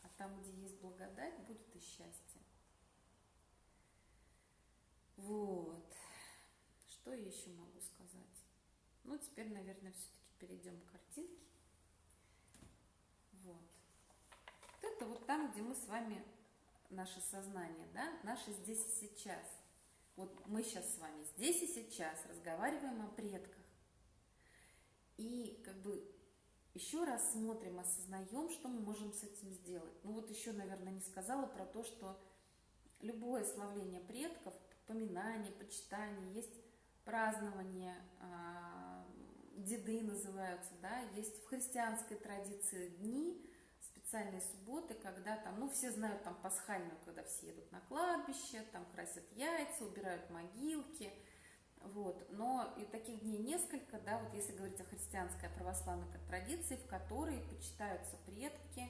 А там, где есть благодать, будет и счастье. Вот. Что я еще могу сказать? Ну, теперь, наверное, все-таки перейдем к картинке. Вот. Вот это вот там, где мы с вами, наше сознание, да, наше здесь и сейчас. Вот мы сейчас с вами здесь и сейчас разговариваем о предках. И как бы еще раз смотрим, осознаем, что мы можем с этим сделать. Ну вот еще, наверное, не сказала про то, что любое славление предков, поминание, почитание, есть празднование, а, деды называются, да, есть в христианской традиции дни, специальные субботы, когда там, ну, все знают там пасхальную, когда все едут на кладбище, там красят яйца, убирают могилки – вот. Но и таких дней несколько, да, вот если говорить о христианской, о православной традиции, в которой почитаются предки,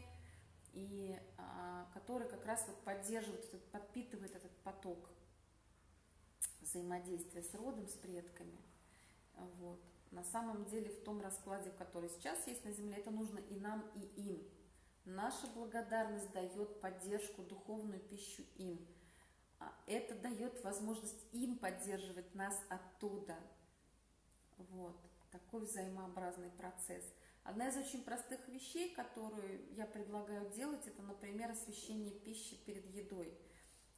и а, которые как раз вот поддерживают, этот, подпитывают этот поток взаимодействия с родом, с предками. Вот. На самом деле в том раскладе, который сейчас есть на Земле, это нужно и нам, и им. Наша благодарность дает поддержку, духовную пищу им – а, это дает возможность им поддерживать нас оттуда. Вот, такой взаимообразный процесс. Одна из очень простых вещей, которую я предлагаю делать, это, например, освещение пищи перед едой.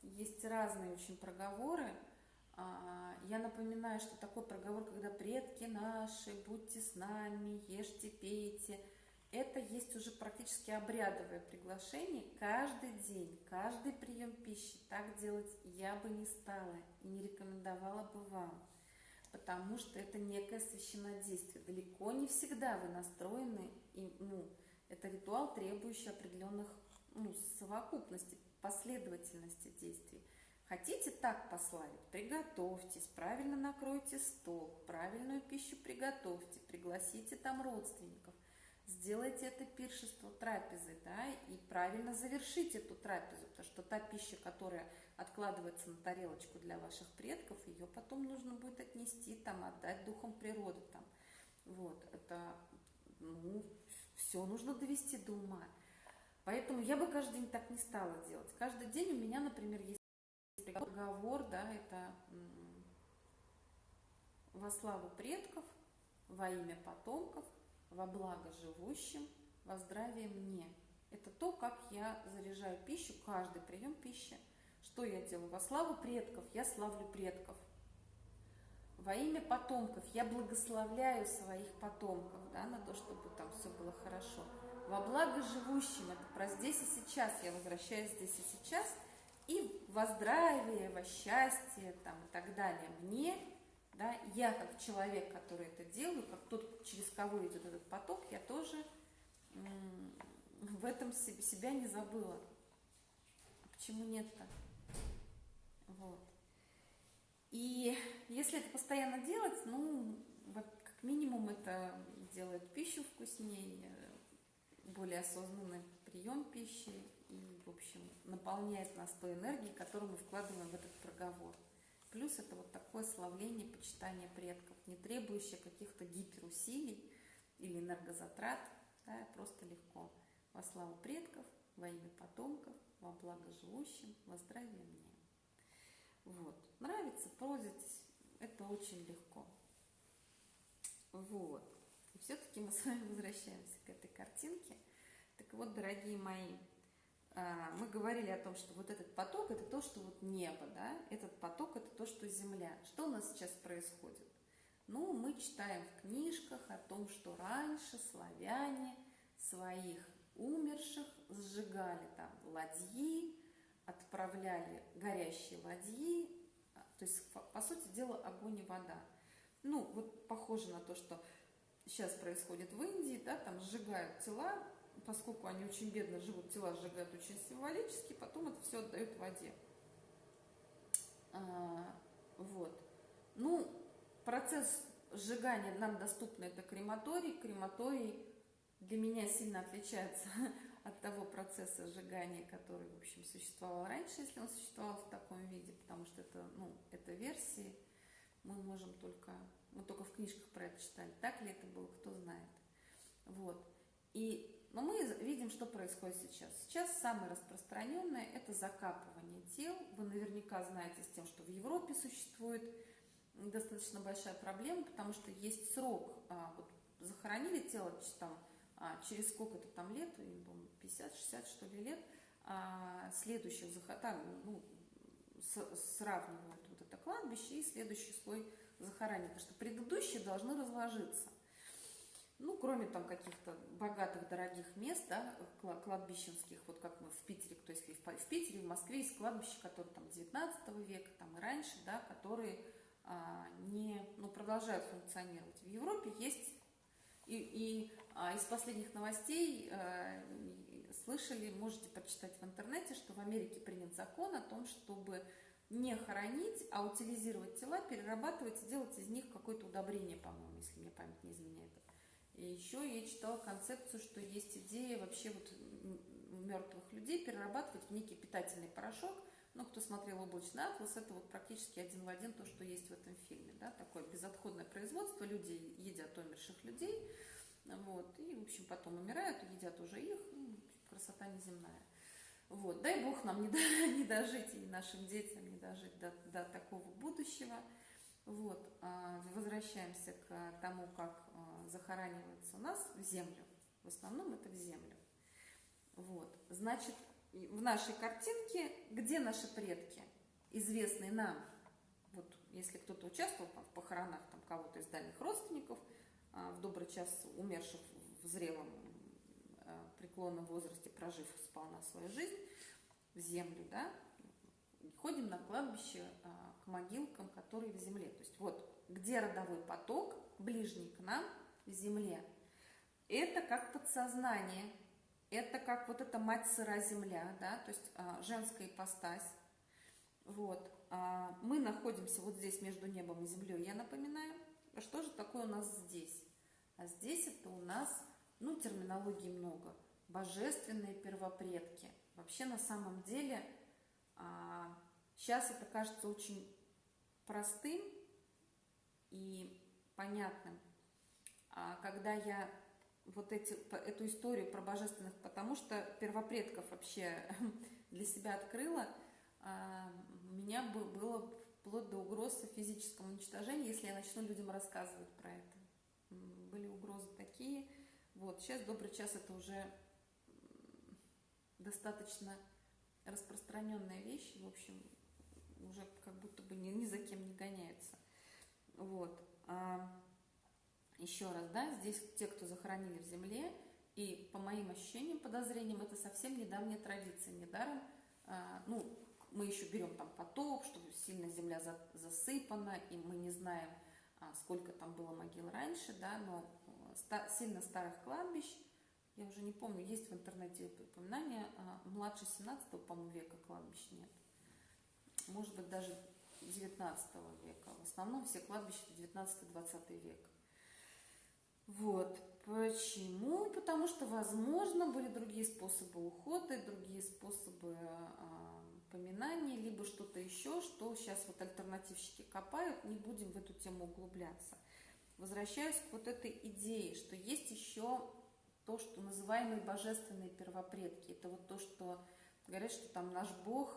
Есть разные очень проговоры. А, я напоминаю, что такой проговор, когда предки наши, будьте с нами, ешьте, пейте – это есть уже практически обрядовое приглашение. Каждый день, каждый прием пищи так делать я бы не стала и не рекомендовала бы вам, потому что это некое священнодействие. Далеко не всегда вы настроены, и, ну, это ритуал, требующий определенных ну, совокупности, последовательности действий. Хотите так пославить? Приготовьтесь, правильно накройте стол, правильную пищу приготовьте, пригласите там родственников – сделайте это пиршество трапезы, да, и правильно завершите эту трапезу, потому что та пища, которая откладывается на тарелочку для ваших предков, ее потом нужно будет отнести, там, отдать духом природы, там, вот, это, ну, все нужно довести до ума. Поэтому я бы каждый день так не стала делать. Каждый день у меня, например, есть договор, да, это во славу предков, во имя потомков – во благо живущим, во здравие мне. Это то, как я заряжаю пищу, каждый прием пищи. Что я делаю? Во славу предков я славлю предков. Во имя потомков я благословляю своих потомков, да, на то, чтобы там все было хорошо. Во благо живущим, это про здесь и сейчас, я возвращаюсь здесь и сейчас, и во здравие, во счастье там, и так далее. Мне да, я как человек, который это делаю, как тот, через кого идет этот поток, я тоже в этом себя не забыла. Почему нет-то? Вот. И если это постоянно делать, ну, как минимум это делает пищу вкуснее, более осознанный прием пищи и, в общем, наполняет нас той энергией, которую мы вкладываем в этот проговор. Плюс это вот такое славление, почитание предков, не требующее каких-то гиперусилий или энергозатрат, да, просто легко. Во славу предков, во имя потомков, во благо живущим, во здравие мне. Вот. Нравится, пользуйтесь, это очень легко. Вот. И все-таки мы с вами возвращаемся к этой картинке. Так вот, дорогие мои, мы говорили о том, что вот этот поток – это то, что вот небо, да, этот поток – это то, что земля. Что у нас сейчас происходит? Ну, мы читаем в книжках о том, что раньше славяне своих умерших сжигали там ладьи, отправляли горящие ладьи, а, то есть, по сути дела, огонь и вода. Ну, вот похоже на то, что сейчас происходит в Индии, да, там сжигают тела, поскольку они очень бедно живут, тела сжигают очень символически, потом это все отдают воде. А, вот. Ну, процесс сжигания нам доступный это крематорий. Крематорий для меня сильно отличается от того процесса сжигания, который, в общем, существовал раньше, если он существовал в таком виде, потому что это, ну, это версии, мы можем только, мы только в книжках про это читали, так ли это было, кто знает. Вот. И но мы видим, что происходит сейчас. Сейчас самое распространенное – это закапывание тел. Вы наверняка знаете с тем, что в Европе существует достаточно большая проблема, потому что есть срок. А, вот, захоронили тело там, а, через сколько-то там лет, 50-60 что ли лет, а, следующих там, ну, сравнивают вот это кладбище и следующий слой захоранения, потому что предыдущие должны разложиться. Ну, кроме там каких-то богатых, дорогих мест, да, кладбищенских, вот как мы в Питере, то есть в Питере, в Москве есть кладбища, которые там 19 века, там и раньше, да, которые а, не, ну, продолжают функционировать. В Европе есть, и, и а, из последних новостей а, слышали, можете почитать в интернете, что в Америке принят закон о том, чтобы не хоронить, а утилизировать тела, перерабатывать и делать из них какое-то удобрение, по-моему, если мне память не изменяет. И еще я читала концепцию, что есть идея вообще вот мертвых людей перерабатывать в некий питательный порошок. Ну, кто смотрел «Облачный атлас», это вот практически один в один то, что есть в этом фильме. Да? Такое безотходное производство, люди едят умерших людей, вот, и, в общем, потом умирают, едят уже их, ну, красота неземная. Вот, дай Бог нам не, до, не дожить и нашим детям не дожить до, до такого будущего – вот, а, возвращаемся к тому, как а, захоранивается у нас в землю. В основном это в землю. Вот, значит, в нашей картинке, где наши предки, известные нам, вот если кто-то участвовал там, в похоронах там, кого-то из дальних родственников, а, в добрый час умерших в зрелом преклонном возрасте, прожив сполна свою жизнь, в землю, да, ходим на кладбище могилкам, которые в земле. То есть вот где родовой поток, ближний к нам, земле, это как подсознание, это как вот эта мать сыра земля, да, то есть а, женская ипостась. Вот. А, мы находимся вот здесь между небом и землей, я напоминаю. А что же такое у нас здесь? А здесь это у нас, ну, терминологии много. Божественные первопредки. Вообще на самом деле а, сейчас это кажется очень простым и понятным. А когда я вот эти, эту историю про божественных, потому что первопредков вообще для себя открыла, а, меня было вплоть до угрозы физического уничтожения, если я начну людям рассказывать про это. Были угрозы такие. Вот, сейчас добрый час это уже достаточно распространенная вещь. В общем, уже как будто бы ни, ни за кем не гоняются. Вот. А, еще раз, да, здесь те, кто захоронили в земле, и по моим ощущениям, подозрениям, это совсем недавняя традиция. Недаром, а, ну, мы еще берем там потоп, что сильно земля за, засыпана, и мы не знаем, а, сколько там было могил раньше, да, но ста, сильно старых кладбищ я уже не помню, есть в интернете упоминания, а, младше 17 по-моему, века кладбищ нет. Может быть, даже 19 века. В основном все кладбища 19-20 век. Вот. Почему? Потому что, возможно, были другие способы ухода, другие способы а, поминания, либо что-то еще, что сейчас вот альтернативщики копают, не будем в эту тему углубляться. Возвращаюсь к вот этой идее, что есть еще то, что называемые божественные первопредки. Это вот то, что говорят, что там наш Бог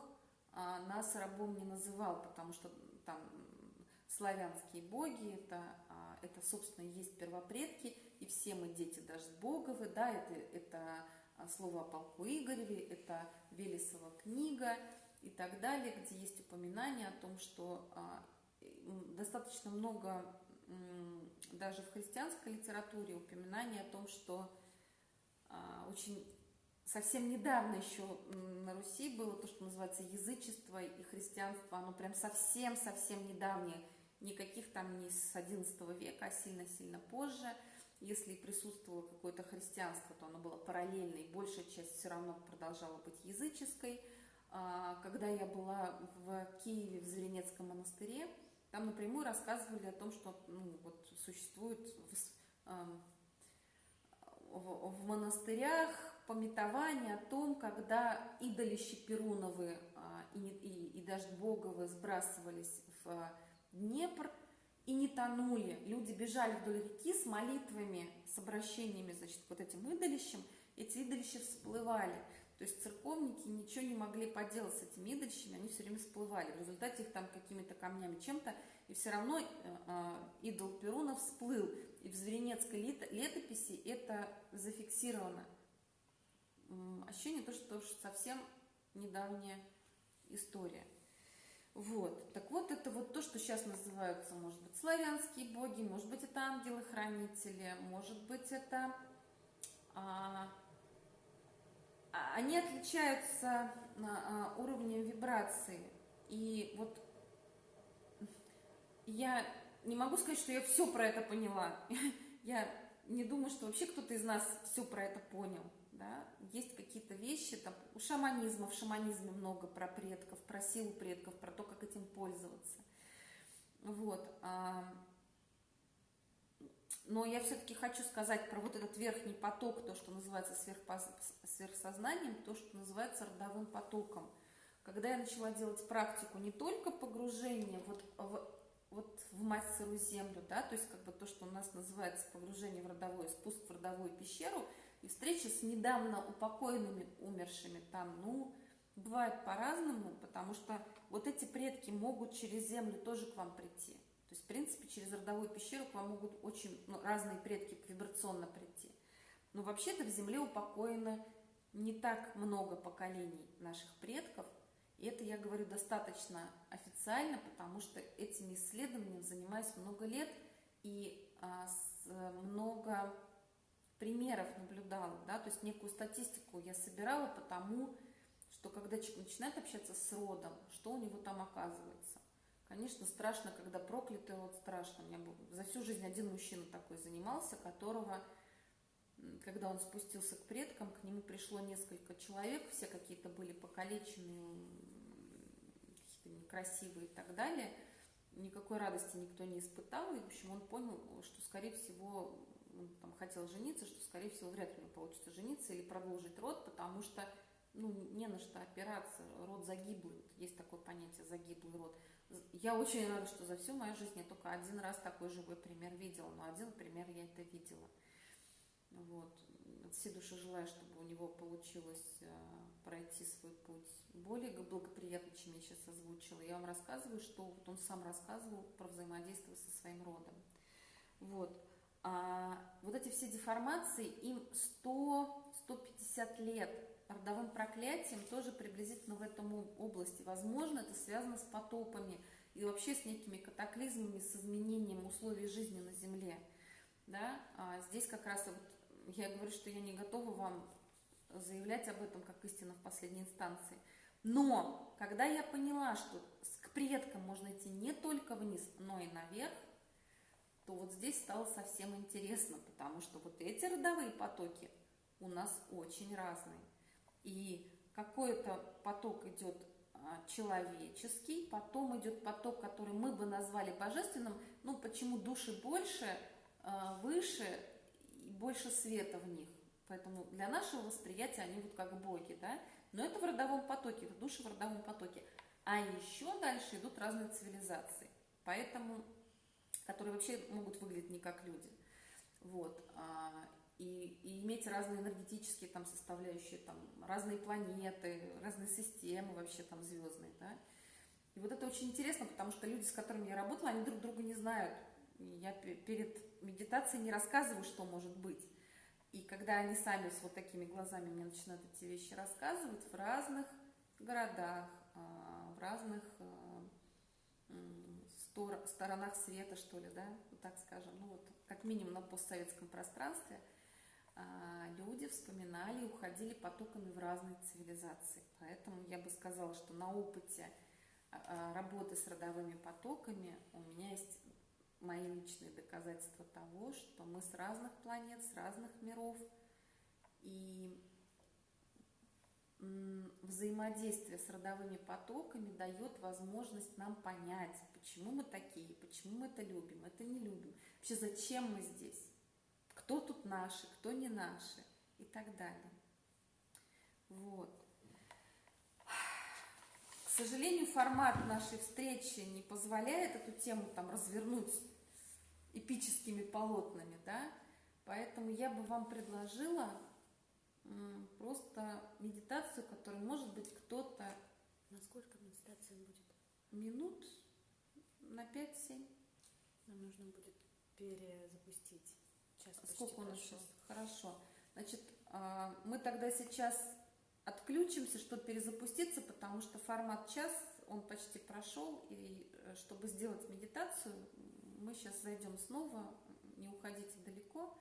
а, нас рабом не называл, потому что там славянские боги, это, это собственно, есть первопредки, и все мы дети даже Боговы, да, это, это слово о полку Игореве, это Велесова книга и так далее, где есть упоминание о том, что а, достаточно много даже в христианской литературе упоминание о том, что а, очень совсем недавно еще на Руси было то, что называется язычество и христианство, оно прям совсем-совсем недавнее, никаких там не с XI века, а сильно-сильно позже. Если присутствовало какое-то христианство, то оно было параллельно, и большая часть все равно продолжала быть языческой. А, когда я была в Киеве, в Зверинецком монастыре, там напрямую рассказывали о том, что ну, вот существует в, в, в монастырях пометование о том, когда идолищи Перуновы а, и, и, и даже Боговы сбрасывались в Днепр и не тонули. Люди бежали вдоль реки с молитвами, с обращениями, значит, вот этим идолищем. Эти идолища всплывали. То есть церковники ничего не могли поделать с этими идольщами, они все время всплывали. В результате их там какими-то камнями, чем-то, и все равно э, э, идол Перуна всплыл. И в Зверинецкой летописи это зафиксировано. Ощущение то, что совсем недавняя история. Вот. Так вот, это вот то, что сейчас называются, может быть, славянские боги, может быть, это ангелы-хранители, может быть, это а, а, они отличаются а, уровнем вибрации. И вот я не могу сказать, что я все про это поняла. Я не думаю, что вообще кто-то из нас все про это понял. Да? Есть какие-то вещи, там, у шаманизма, в шаманизме много про предков, про силу предков, про то, как этим пользоваться. Вот. Но я все-таки хочу сказать про вот этот верхний поток, то, что называется сверхсознанием, то, что называется родовым потоком. Когда я начала делать практику не только погружения вот в, вот в мать сырую землю, да, то есть как бы то, что у нас называется погружение в родовой, спуск в родовую пещеру, и встреча с недавно упокоенными умершими там, ну, бывает по-разному, потому что вот эти предки могут через землю тоже к вам прийти. То есть, в принципе, через родовую пещеру к вам могут очень ну, разные предки вибрационно прийти. Но вообще-то в Земле упокоено не так много поколений наших предков. И это я говорю достаточно официально, потому что этими исследованиями занимаюсь много лет и а, с, много примеров наблюдала, да, то есть некую статистику я собирала потому, что когда человек начинает общаться с родом, что у него там оказывается. Конечно, страшно, когда проклятый род, страшно. У меня был за всю жизнь один мужчина такой занимался, которого, когда он спустился к предкам, к нему пришло несколько человек, все какие-то были покалеченные, какие-то некрасивые и так далее. Никакой радости никто не испытал, и, в общем, он понял, что, скорее всего, он там хотел жениться, что, скорее всего, вряд ли у него получится жениться или продолжить род, потому что ну, не на что опираться, род загиблый, есть такое понятие загиблый род. Я очень рада, что за всю мою жизнь я только один раз такой живой пример видела, но один пример я это видела. Вот. От всей души желаю, чтобы у него получилось э, пройти свой путь более благоприятно, чем я сейчас озвучила. Я вам рассказываю, что вот он сам рассказывал про взаимодействие со своим родом. Вот. Эти все деформации, им 100-150 лет родовым проклятием тоже приблизительно в этом области. Возможно, это связано с потопами и вообще с некими катаклизмами, с изменением условий жизни на Земле. Да? А здесь как раз вот я говорю, что я не готова вам заявлять об этом как истина в последней инстанции. Но когда я поняла, что к предкам можно идти не только вниз, но и наверх, то вот здесь стало совсем интересно, потому что вот эти родовые потоки у нас очень разный. И какой-то поток идет а, человеческий, потом идет поток, который мы бы назвали божественным, ну почему души больше, а, выше и больше света в них. Поэтому для нашего восприятия они вот как боги, да? Но это в родовом потоке, это души в родовом потоке. А еще дальше идут разные цивилизации, поэтому, которые вообще могут выглядеть не как люди. Вот. А, и, и иметь разные энергетические там составляющие, там разные планеты, разные системы вообще там звездные, да. И вот это очень интересно, потому что люди, с которыми я работала, они друг друга не знают. Я перед медитацией не рассказываю, что может быть. И когда они сами с вот такими глазами мне начинают эти вещи рассказывать в разных городах, а, в разных а, сторонах света, что ли, да, так скажем, ну вот как минимум на постсоветском пространстве, а, люди вспоминали и уходили потоками в разные цивилизации. Поэтому я бы сказала, что на опыте работы с родовыми потоками у меня есть мои личные доказательства того, что мы с разных планет, с разных миров, и взаимодействие с родовыми потоками дает возможность нам понять, почему мы такие, почему мы это любим, это не любим, вообще зачем мы здесь, кто тут наши, кто не наши и так далее. Вот. К сожалению, формат нашей встречи не позволяет эту тему там развернуть эпическими полотнами, да, поэтому я бы вам предложила просто медитацию, которую, может быть, кто-то... Насколько медитация будет? Минут на 5-7. Нам нужно будет перезапустить. Час Сколько у нас сейчас? Хорошо. Значит, а, мы тогда сейчас отключимся, чтобы перезапуститься, потому что формат час, он почти прошел, и э, чтобы сделать медитацию, мы сейчас зайдем снова, не уходите далеко.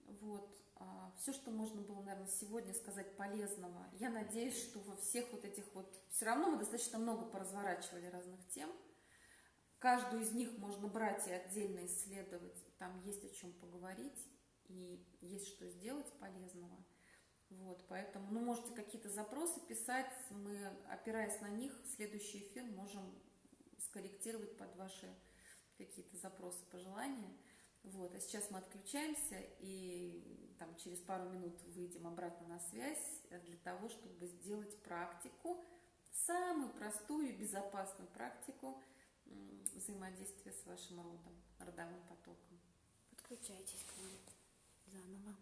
Вот. А, Все, что можно было, наверное, сегодня сказать полезного. Я надеюсь, что во всех вот этих вот... Все равно мы достаточно много поразворачивали разных тем. Каждую из них можно брать и отдельно исследовать. Там есть о чем поговорить и есть что сделать полезного. Вот, поэтому, ну, можете какие-то запросы писать, мы, опираясь на них, следующий эфир можем скорректировать под ваши какие-то запросы, пожелания. Вот, а сейчас мы отключаемся и там через пару минут выйдем обратно на связь для того, чтобы сделать практику, самую простую и безопасную практику взаимодействия с вашим родом, родовым потоком. Подключайтесь к нам заново.